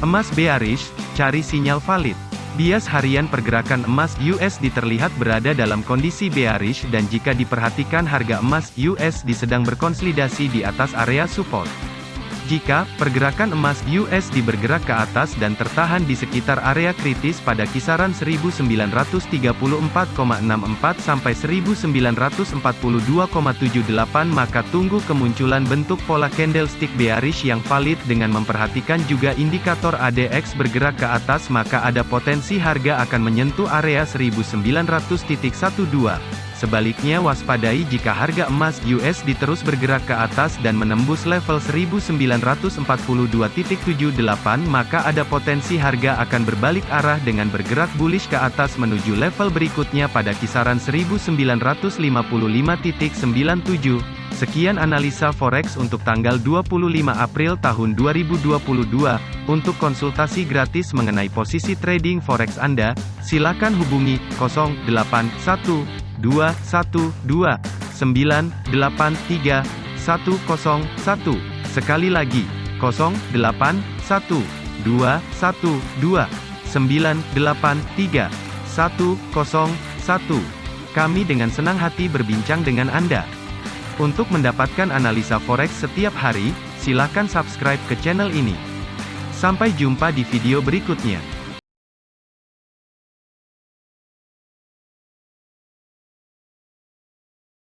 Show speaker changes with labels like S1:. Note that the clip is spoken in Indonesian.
S1: Emas bearish, cari sinyal valid. Bias harian pergerakan emas USD terlihat berada dalam kondisi bearish dan jika diperhatikan harga emas USD sedang berkonsolidasi di atas area support. Jika pergerakan emas USD bergerak ke atas dan tertahan di sekitar area kritis pada kisaran 1934,64 sampai 1942,78 maka tunggu kemunculan bentuk pola candlestick bearish yang valid dengan memperhatikan juga indikator ADX bergerak ke atas maka ada potensi harga akan menyentuh area 1900.12. Sebaliknya waspadai jika harga emas USD terus bergerak ke atas dan menembus level 1942.78 maka ada potensi harga akan berbalik arah dengan bergerak bullish ke atas menuju level berikutnya pada kisaran 1955.97. Sekian analisa forex untuk tanggal 25 April tahun 2022. Untuk konsultasi gratis mengenai posisi trading forex Anda, silakan hubungi 081 dua satu dua sembilan delapan tiga satu kosong satu. Sekali lagi kosong delapan satu dua satu dua sembilan delapan tiga satu kosong satu. Kami dengan senang hati berbincang dengan Anda. Untuk mendapatkan analisa forex setiap hari silakan subscribe ke channel ini. Sampai jumpa di video berikutnya